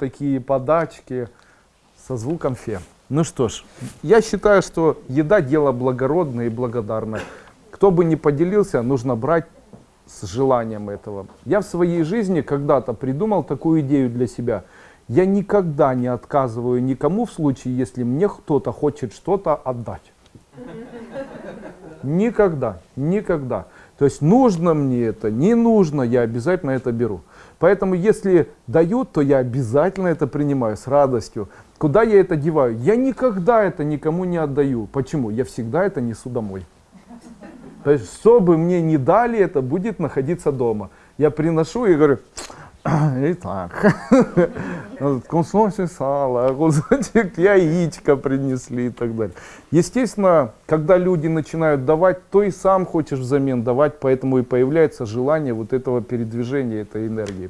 такие подачки со звуком фе. Ну что ж, я считаю, что еда дело благородное и благодарное. Кто бы ни поделился, нужно брать с желанием этого. Я в своей жизни когда-то придумал такую идею для себя. Я никогда не отказываю никому в случае, если мне кто-то хочет что-то отдать. Никогда, никогда. То есть нужно мне это, не нужно, я обязательно это беру. Поэтому если дают, то я обязательно это принимаю с радостью. Куда я это деваю? Я никогда это никому не отдаю. Почему? Я всегда это несу домой. То есть, что бы мне не дали, это будет находиться дома. Я приношу и говорю, итак, кусочек сала, кусочек яичка принесли и так далее. Естественно, когда люди начинают давать, то и сам хочешь взамен давать, поэтому и появляется желание вот этого передвижения, этой энергии.